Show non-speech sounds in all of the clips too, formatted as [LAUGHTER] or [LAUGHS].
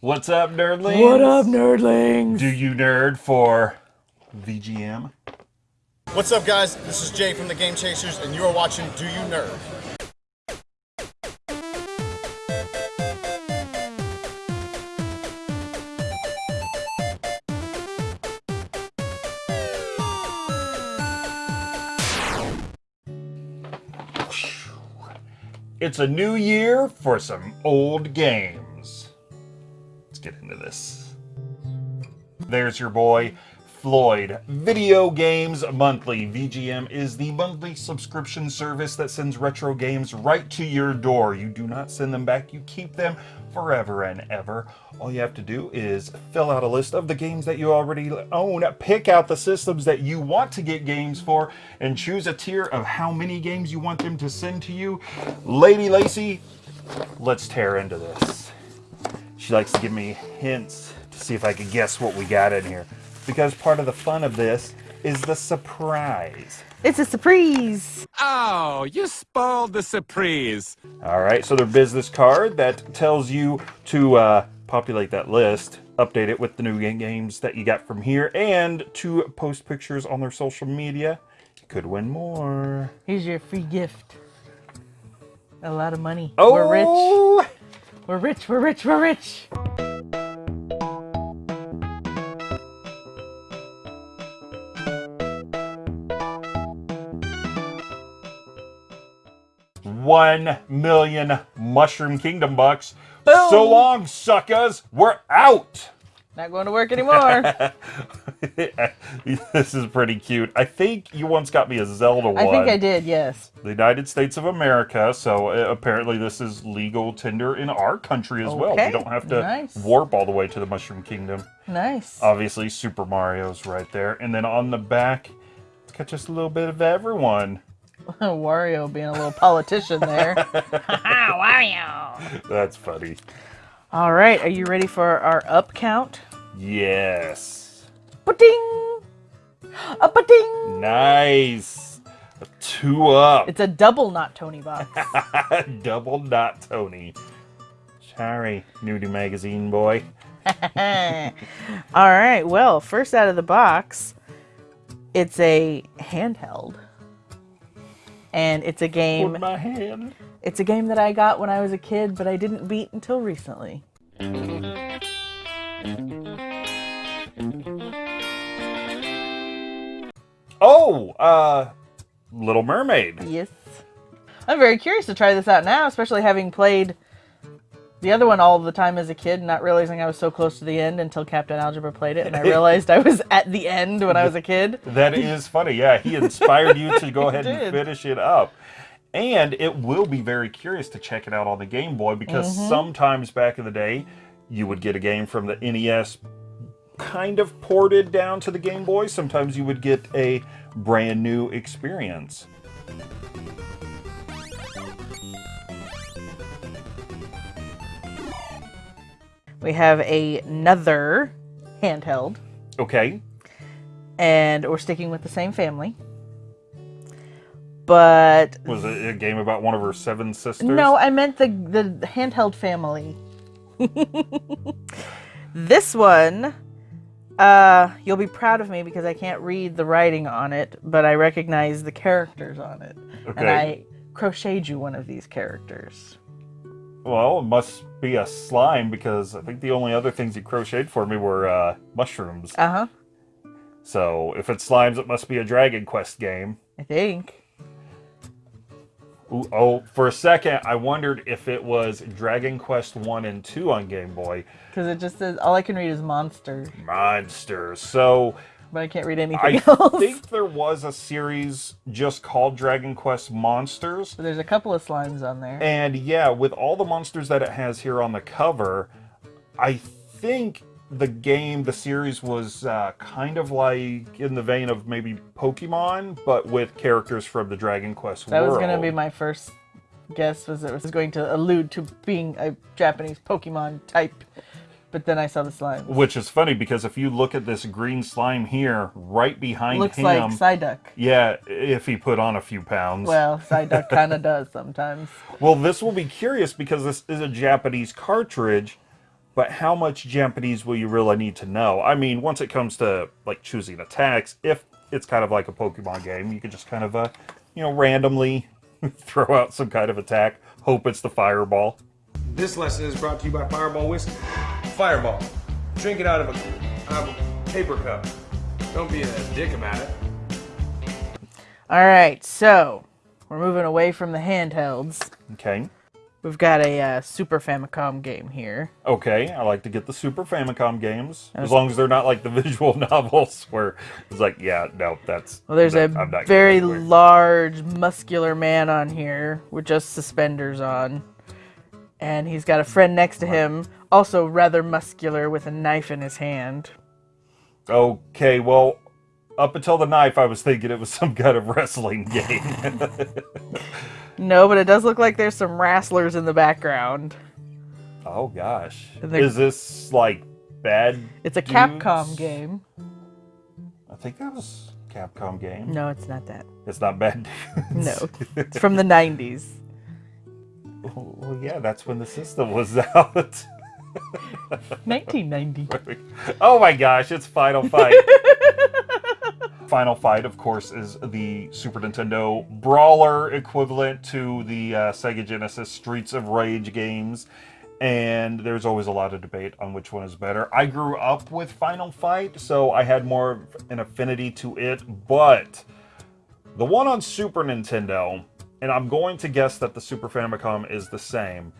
What's up, nerdlings? What up, nerdlings? Do you nerd for VGM? What's up, guys? This is Jay from the Game Chasers, and you are watching Do You Nerd? It's a new year for some old games. Let's get into this. There's your boy, Floyd. Video Games Monthly. VGM is the monthly subscription service that sends retro games right to your door. You do not send them back, you keep them forever and ever. All you have to do is fill out a list of the games that you already own, pick out the systems that you want to get games for, and choose a tier of how many games you want them to send to you. Lady Lacey, let's tear into this. She likes to give me hints to see if I can guess what we got in here. Because part of the fun of this is the surprise. It's a surprise. Oh, you spoiled the surprise. All right, so their business card that tells you to uh, populate that list, update it with the new games that you got from here, and to post pictures on their social media. You could win more. Here's your free gift. A lot of money. Oh, We're rich. We're rich. We're rich. We're rich. One million Mushroom Kingdom bucks. Boom. So long, suckers. We're out. Not going to work anymore. [LAUGHS] [LAUGHS] this is pretty cute. I think you once got me a Zelda one. I think I did. Yes. the United States of America, so uh, apparently this is legal tender in our country as well. We Okay, don't have to nice. warp all the way to the Mushroom Kingdom. Nice. Obviously, Super Mario's right there. And then on the back, it's got just a little bit of everyone. [LAUGHS] Wario being a little politician there. [LAUGHS] Wario. That's funny. All right. Are you ready for our up count? Yes. Ba-ding. A ba-ding. Nice. A two up. It's a double not Tony box. [LAUGHS] Double not Tony. Sorry, nudie magazine boy. [LAUGHS] All right. Well, first out of the box, it's a handheld. And it's a game my hand. It's a game that I got when I was a kid, but I didn't beat until recently. Oh, uh, Little Mermaid. Yes. I'm very curious to try this out now, especially having played the other one all the time as a kid, not realizing I was so close to the end until Captain Algebra played it, and I [LAUGHS] realized I was at the end when I was a kid. [LAUGHS] That is funny. Yeah, he inspired you to go [LAUGHS] ahead and finish it up. And it will be very curious to check it out on the Game Boy because sometimes back in the day, you would get a game from the NES kind of ported down to the Game Boy. Sometimes you would get a brand new experience. We have a- another handheld, Okay. and we're sticking with the same family. But Was it a game about one of her seven sisters? No, I meant the the handheld family. [LAUGHS] this one, uh, you'll be proud of me because I can't read the writing on it, but I recognize the characters on it, and I crocheted you one of these characters. Well, it must be a slime because I think the only other things you crocheted for me were uh, mushrooms. Uh huh. So if it's slimes, it must be a Dragon Quest game. I think. Ooh, oh, for a second, I wondered if it was Dragon Quest 1 and 2 on Game Boy. Because it just says all I can read is monster, Monsters. So but I can't read anything I [LAUGHS] else. think there was a series just called Dragon Quest Monsters. But there's a couple of slimes on there. And yeah, with all the monsters that it has here on the cover, I think the game, the series was uh, kind of like in the vein of maybe Pokemon, but with characters from the Dragon Quest that world. was gonna be my first guess. Was it was going to allude to being a Japanese Pokemon type, but then I saw the slime. Which is funny because if you look at this green slime here, right behind Looks him, like Psyduck. yeah, if he put on a few pounds. Well, Psyduck [LAUGHS] kind of does sometimes. Well, this will be curious because this is a Japanese cartridge, but how much Japanese will you really need to know? I mean, once it comes to like choosing attacks, if it's kind of like a Pokemon game, you can just kind of, uh, you know, randomly [LAUGHS] throw out some kind of attack, hope it's the fireball. This lesson is brought to you by Fireball Whiskey. Fireball. Drink it out of a, out of a paper cup. Don't be a dick about it. All right, so we're moving away from the handhelds. Okay. We've got a uh, Super Famicom game here. Okay, I like to get the Super Famicom games as long as they're not like the [LAUGHS] visual novels where it's like, yeah, no, that's. Well, there's that- a very large, muscular man on here with just suspenders on. And he's got a friend next to him, also rather muscular, with a knife in his hand. Okay, well, up until the knife, I was thinking it was [LAUGHS] some kind of wrestling game. [LAUGHS] No, but it does look like there's some wrestlers in the background. oh gosh, is this like bad? It's a dudes? Capcom game. I think that was a Capcom game. No, it's not that. It's not bad. Dudes. No, [LAUGHS] it's from the 90s. well, yeah, that's when the system was [LAUGHS] out. 1990. [LAUGHS] oh my gosh, it's Final Fight. Final Fight, of course, is the Super Nintendo brawler equivalent to the uh, Sega Genesis Streets of Rage games. And there's always a lot of debate on which one is better. I grew up with Final Fight, so I had more of an affinity to it. But the one on Super Nintendo, and I'm going to guess that the Super Famicom is the same,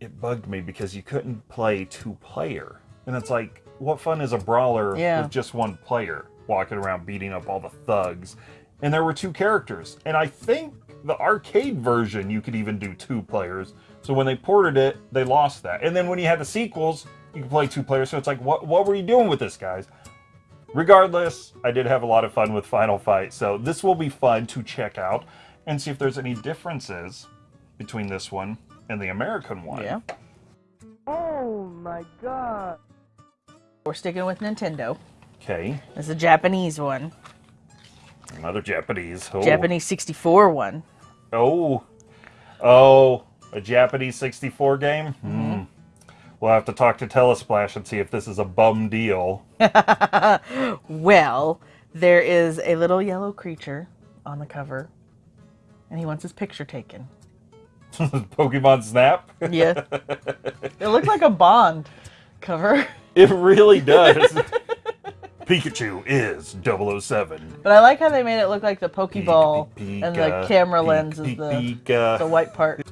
it bugged me because you couldn't play two player. And it's like, what fun is a brawler Yeah. with just one player walking around beating up all the thugs? And there were two characters. And I think the arcade version you could even do two players. So when they ported it, they lost that. And then when you had the sequels, you could play two players. So it's like, what what were you doing with this, guys? Regardless, I did have a lot of fun with Final Fight, so this will be fun to check out and see if there's any differences between this one and the American one. Yeah. Oh my god. We're sticking with Nintendo. Okay, It's a Japanese one. another Japanese. Oh. Japanese 64 one. Oh, oh, a Japanese 64 game. Hmm. We'll have to talk to Telesplash and see if this is a bum deal. [LAUGHS] Well, there is a little yellow creature on the cover, and he wants his picture taken. [LAUGHS] Pokemon Snap. Yeah. [LAUGHS] it looks like a Bond cover. It really does. Pikachu is 007. But I like how they made it look like the Pokeball Peek, and the camera peek, lens is the, uh, the white part.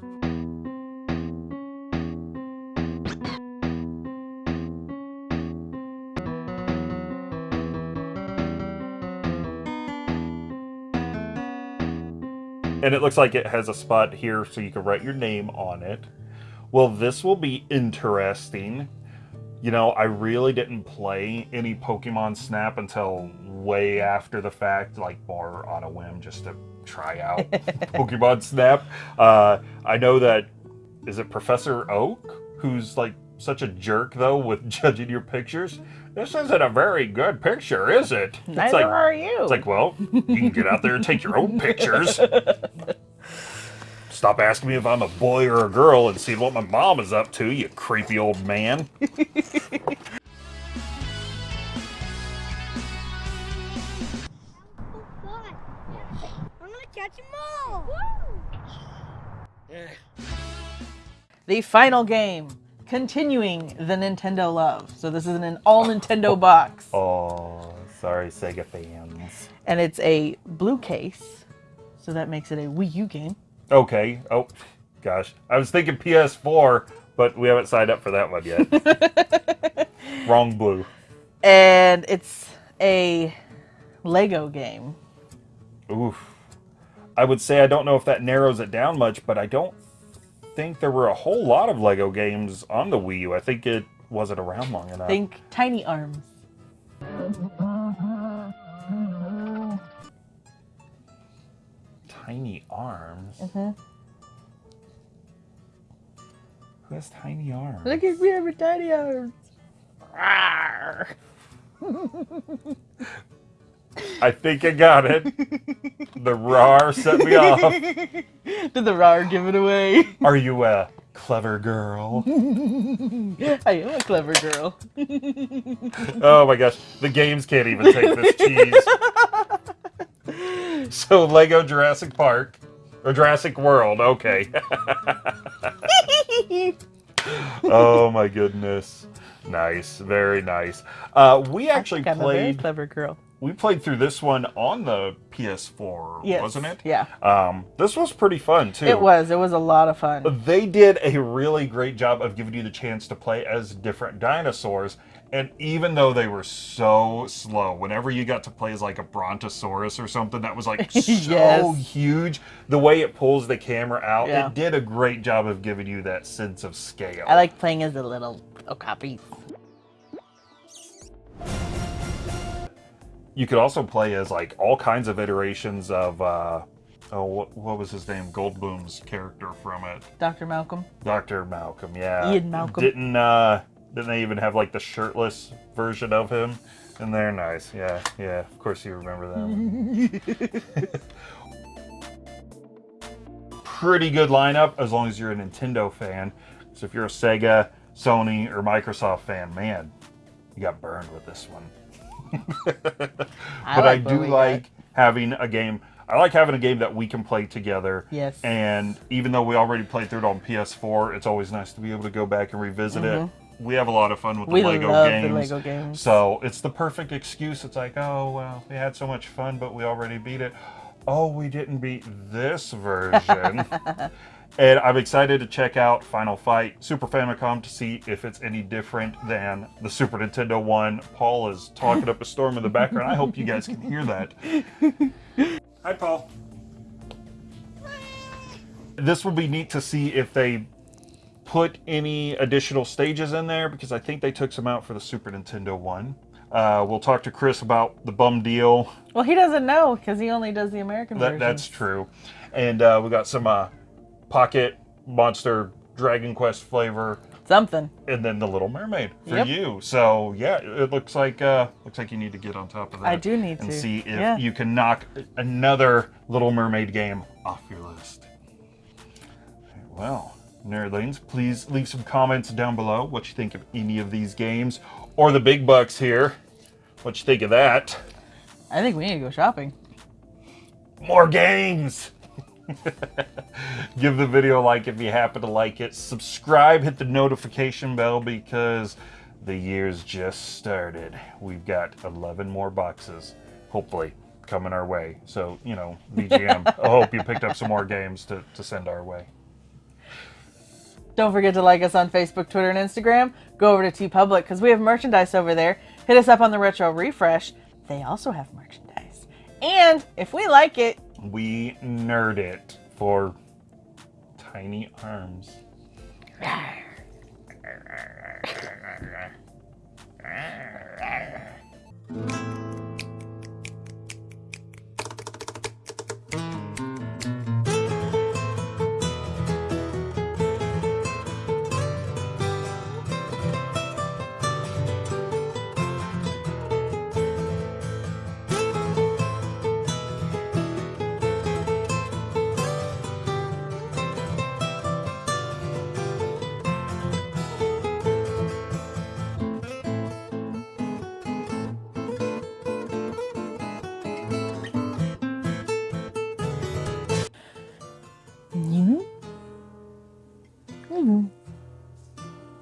and it looks like it has a spot here so you can write your name on it. Well, this will be interesting. You know, I really didn't play any Pokemon Snap until way after the fact, like more on a whim just to try out [LAUGHS] Pokemon Snap. Uh, I know that, is it Professor Oak, who's like such a jerk though with [LAUGHS] judging your pictures? This isn't a very good picture, is it? It's Neither like, are you. it's like, well, you can get out there and take your own pictures. [LAUGHS] Stop asking me if I'm a boy or a girl and see what my mom is up to, you creepy old man. God. I'm gonna catch them all. the final game, continuing the Nintendo love. So this is an all Nintendo box, Oh, sorry, Sega fans. and it's a blue case. So that makes it a Wii U game. Okay. Oh, gosh. I was thinking PS4, but we haven't signed up for that one yet. [LAUGHS] Wrong blue. And it's a Lego game. Oof. I would say I don't know if that narrows it down much, but I don't think there were a whole lot of Lego games on the Wii U. I think it wasn't around long enough. Think Tiny Arms. Tiny arms. Mm-hmm. Who has tiny arms? Look at me I with Tiny Arms. I think I got it. the RAR set me off. [LAUGHS] Did the RAR give it away? Are you a clever girl. [LAUGHS] I am a clever girl. oh my gosh, the games can't even take this cheese. [LAUGHS] [LAUGHS] so Lego Jurassic Park or Jurassic World, okay. [LAUGHS] oh my goodness. Nice, very nice. Uh, we actually I'm a very played clever girl. we played through this one on the PS4, Yes, wasn't it? yeah. Um, this was pretty fun too. It was. It was a lot of fun. They did a really great job of giving you the chance to play as different dinosaurs. And even though they were so slow, whenever you got to play as like a brontosaurus or something that was like [LAUGHS] so Yes. huge, the way it pulls the camera out, Yeah. it did a great job of giving you that sense of scale. I like playing as a little okapi. You could also play as like all kinds of iterations of uh oh what, what was his name? Goldblum's character from it. Dr. Malcolm. Dr. Malcolm, yeah. Ian Malcolm. Didn't uh didn't they even have like the shirtless version of him? And they're nice. Yeah, yeah. Of course you remember them. [LAUGHS] Pretty good lineup as long as you're a Nintendo fan. So if you're a Sega, Sony, or Microsoft fan, man, you got burned with this one. [LAUGHS] but I, like what do like having a game. I like having a game that we can play together. Yes. And even though we already played through it on PS4, it's always nice to be able to go back and revisit it. We have a lot of fun with the Lego love the games. Lego games. So it's the perfect excuse. It's like, oh well, we had so much fun, but we already beat it. Oh, we didn't beat this version. [LAUGHS] and I'm excited to check out Final Fight Super Famicom to see if it's any different than the Super Nintendo one. Paul is talking up a storm in the background. I hope you guys can hear that. Hi, Paul. This will be neat to see if they put any additional stages in there because I think they took some out for the Super Nintendo one. Uh, we'll talk to Chris about the bum deal. Well, he doesn't know because he only does the American That, version. that's true. And uh, we got some uh, Pocket Monster Dragon Quest flavor, something. and then the Little Mermaid for Yep. you. So yeah, it looks like uh, looks like you need to get on top of that. I do need and to. see if Yeah. you can knock another Little Mermaid game off your list. Well, nerdlings, please leave some comments down below what you think of any of these games, or the big bucks here. What you think of that? I think we need to go shopping. More games! [LAUGHS] Give the video a like if you happen to like it. Subscribe, hit the notification bell because the year's just started. We've got 11 more boxes, hopefully, coming our way. So, you know, [LAUGHS] VGM, I hope you picked up some more games to, to send our way. Don't forget to like us on Facebook, Twitter, and Instagram. Go over to TeePublic because we have merchandise over there. Hit us up on the Retro Refresh. They also have merchandise. And if we like it, We nerd it for tiny arms. [LAUGHS]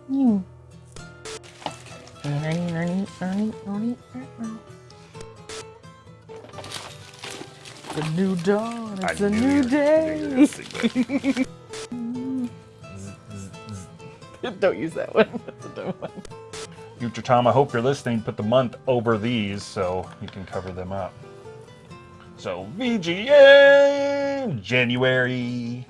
Hmm. It's a new dawn. It's I a new day. [LAUGHS] [LAUGHS] Don't use that one. That's a dumb one. Future Tom, I hope you're listening. Put the month over these so you can cover them up. So VGA January